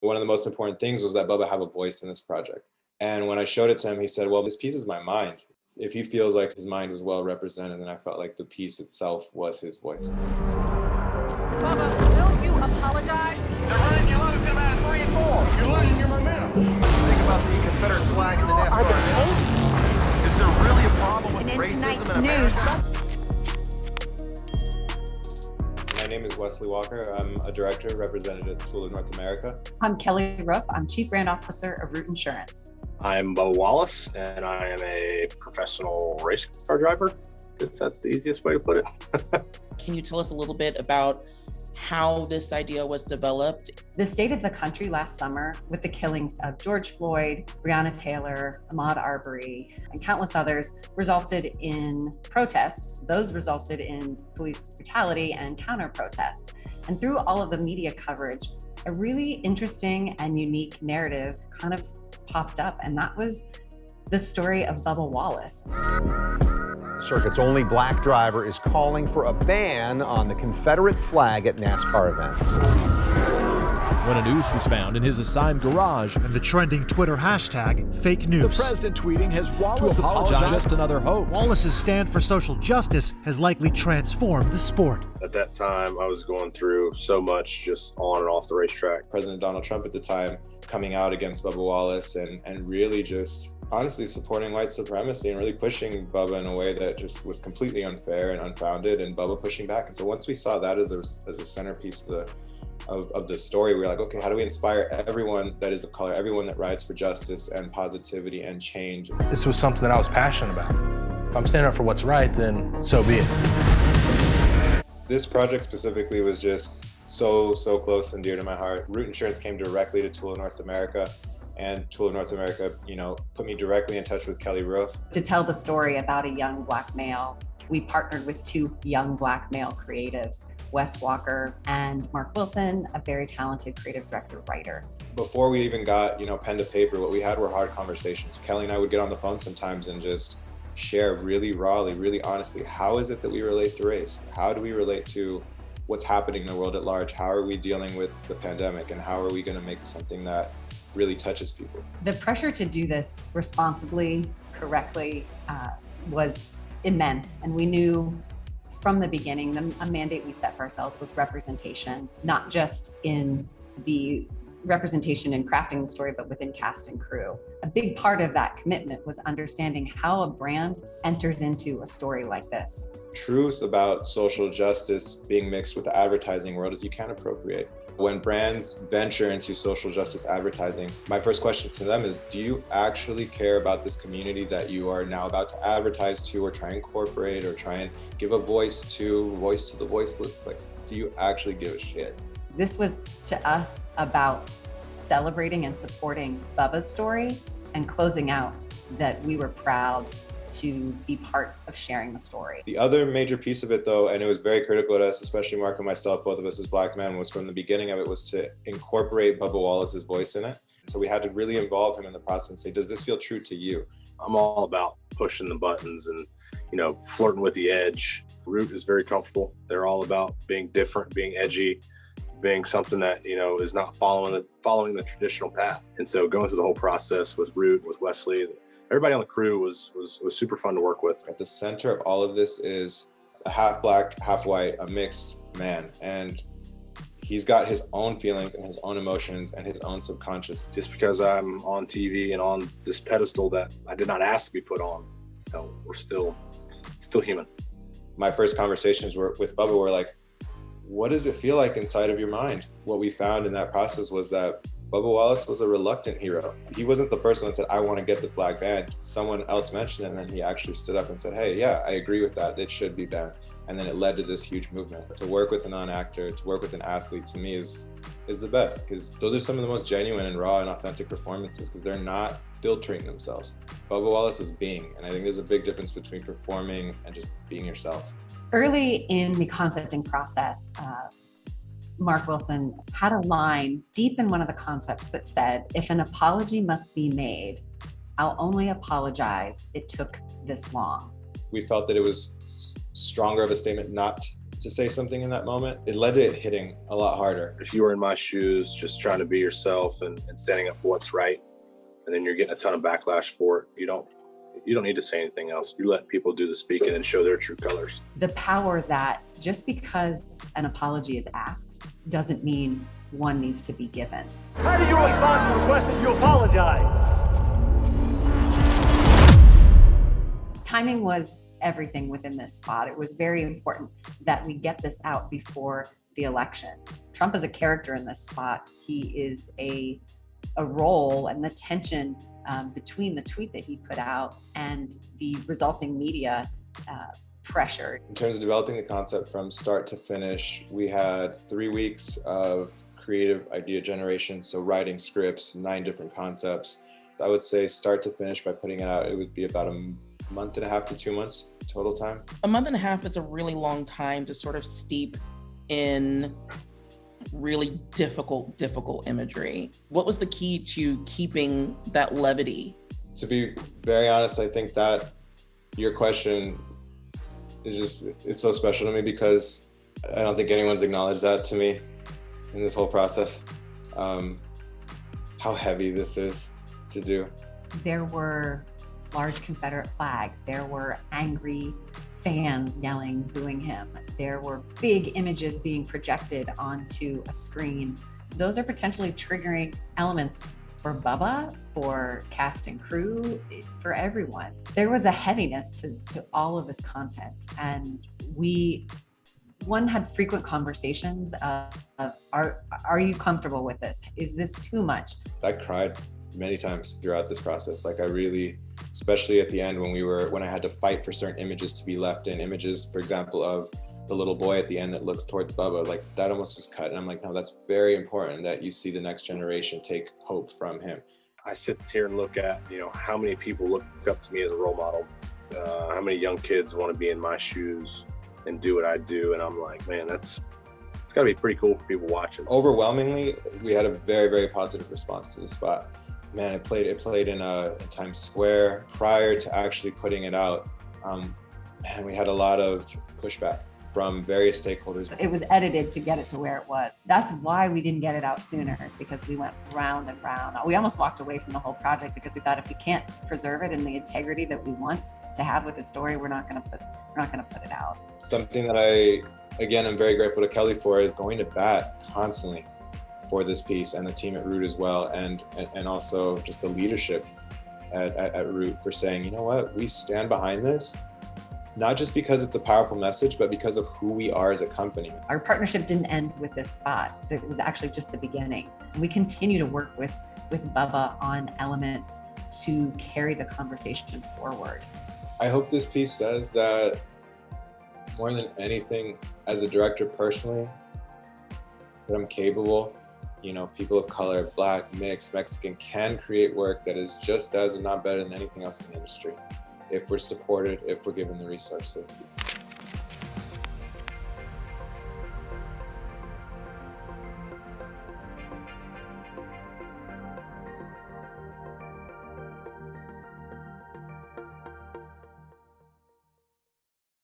One of the most important things was that Bubba have a voice in this project. And when I showed it to him, he said, well, this piece is my mind. If he feels like his mind was well represented, then I felt like the piece itself was his voice. Bubba, will you apologize? They're running you loose in about three and four. You're losing your momentum. Think about the Confederate flag in the NASCAR. Is there really a problem with And in racism tonight's in America? My name is Wesley Walker. I'm a director represented at Tool of North America. I'm Kelly Ruff. I'm Chief Brand Officer of Root Insurance. I'm Bubba Wallace, and I am a professional race car driver. I guess that's the easiest way to put it. Can you tell us a little bit about how this idea was developed? The state of the country last summer, with the killings of George Floyd, Breonna Taylor, Ahmaud Arbery, and countless others, resulted in protests. Those resulted in police brutality and counter protests. And through all of the media coverage, a really interesting and unique narrative kind of popped up, and that was the story of Bubba Wallace. Circuit's only black driver is calling for a ban on the Confederate flag at NASCAR events. When a noose was found in his assigned garage, and the trending Twitter hashtag fake the news. president tweeting has Wallace To apologize. apologized. Just another hoax. Wallace's stand for social justice has likely transformed the sport. At that time, I was going through so much just on and off the racetrack. President Donald Trump at the time coming out against Bubba Wallace and, and really just honestly supporting white supremacy and really pushing Bubba in a way that just was completely unfair and unfounded and Bubba pushing back. And so once we saw that as a, as a centerpiece of the, of, of the story, we were like, okay, how do we inspire everyone that is of color, everyone that rides for justice and positivity and change? This was something that I was passionate about. If I'm standing up for what's right, then so be it. This project specifically was just so, so close and dear to my heart. Root Insurance came directly to Tool North America and Tool of North America, you know, put me directly in touch with Kelly Roof. To tell the story about a young black male, we partnered with two young black male creatives, Wes Walker and Mark Wilson, a very talented creative director writer. Before we even got, you know, pen to paper, what we had were hard conversations. Kelly and I would get on the phone sometimes and just share really rawly, really honestly, how is it that we relate to race? How do we relate to what's happening in the world at large? How are we dealing with the pandemic and how are we gonna make something that really touches people? The pressure to do this responsibly, correctly, uh, was immense. And we knew from the beginning, the a mandate we set for ourselves was representation, not just in the representation in crafting the story, but within cast and crew. A big part of that commitment was understanding how a brand enters into a story like this. Truth about social justice being mixed with the advertising world is you can't appropriate. When brands venture into social justice advertising, my first question to them is, do you actually care about this community that you are now about to advertise to or try and incorporate or try and give a voice to, voice to the voiceless? Like, do you actually give a shit? This was to us about celebrating and supporting Bubba's story and closing out that we were proud to be part of sharing the story. The other major piece of it though, and it was very critical to us, especially Mark and myself, both of us as black men, was from the beginning of it was to incorporate Bubba Wallace's voice in it. So we had to really involve him in the process and say, does this feel true to you? I'm all about pushing the buttons and, you know, flirting with the edge. Root is very comfortable. They're all about being different, being edgy, being something that, you know, is not following the following the traditional path. And so going through the whole process with Root, with Wesley, everybody on the crew was was was super fun to work with. At the center of all of this is a half black, half white, a mixed man. And he's got his own feelings and his own emotions and his own subconscious. Just because I'm on TV and on this pedestal that I did not ask to be put on, you know, we're still still human. My first conversations were with Bubba were like, what does it feel like inside of your mind? What we found in that process was that Bubba Wallace was a reluctant hero. He wasn't the first one that said, I want to get the flag banned. Someone else mentioned it and then he actually stood up and said, hey, yeah, I agree with that. It should be banned. And then it led to this huge movement. To work with a non-actor, to work with an athlete, to me is is the best because those are some of the most genuine and raw and authentic performances because they're not filtering themselves. Bubba Wallace is being, and I think there's a big difference between performing and just being yourself. Early in the concepting process, uh, Mark Wilson had a line deep in one of the concepts that said, if an apology must be made, I'll only apologize it took this long. We felt that it was stronger of a statement not to say something in that moment, it led to it hitting a lot harder. If you were in my shoes, just trying to be yourself and, and standing up for what's right, and then you're getting a ton of backlash for it, you don't you don't need to say anything else. You let people do the speaking and show their true colors. The power that just because an apology is asked doesn't mean one needs to be given. How do you respond to the request that you apologize? Timing was everything within this spot. It was very important that we get this out before the election. Trump is a character in this spot. He is a, a role and the tension um, between the tweet that he put out and the resulting media uh, pressure. In terms of developing the concept from start to finish, we had three weeks of creative idea generation, so writing scripts, nine different concepts. I would say start to finish by putting it out, it would be about a month and a half to two months total time. A month and a half is a really long time to sort of steep in really difficult, difficult imagery. What was the key to keeping that levity? To be very honest, I think that your question is just, it's so special to me because I don't think anyone's acknowledged that to me in this whole process. Um, how heavy this is to do. There were large Confederate flags. There were angry fans yelling, booing him. There were big images being projected onto a screen. Those are potentially triggering elements for Bubba, for cast and crew, for everyone. There was a heaviness to, to all of this content. And we, one had frequent conversations of, of are, are you comfortable with this? Is this too much? I cried many times throughout this process. Like I really, especially at the end when we were, when I had to fight for certain images to be left in images, for example, of the little boy at the end that looks towards Bubba, like that almost was cut. And I'm like, no, that's very important that you see the next generation take hope from him. I sit here and look at, you know, how many people look up to me as a role model. Uh, how many young kids want to be in my shoes and do what I do. And I'm like, man, that's, it's gotta be pretty cool for people watching. Overwhelmingly, we had a very, very positive response to the spot man, it played it played in, uh, in Times Square prior to actually putting it out. Um, and we had a lot of pushback from various stakeholders. It was edited to get it to where it was. That's why we didn't get it out sooner is because we went round and round. We almost walked away from the whole project because we thought if we can't preserve it in the integrity that we want to have with the story, we're not going to put we're not going to put it out. Something that I again I'm very grateful to Kelly for is going to bat constantly for this piece and the team at Root as well, and and also just the leadership at, at, at Root for saying, you know what, we stand behind this, not just because it's a powerful message, but because of who we are as a company. Our partnership didn't end with this spot. It was actually just the beginning. We continue to work with, with Bubba on elements to carry the conversation forward. I hope this piece says that more than anything, as a director personally, that I'm capable you know, people of color, black, mixed, Mexican can create work that is just as and not better than anything else in the industry if we're supported, if we're given the resources.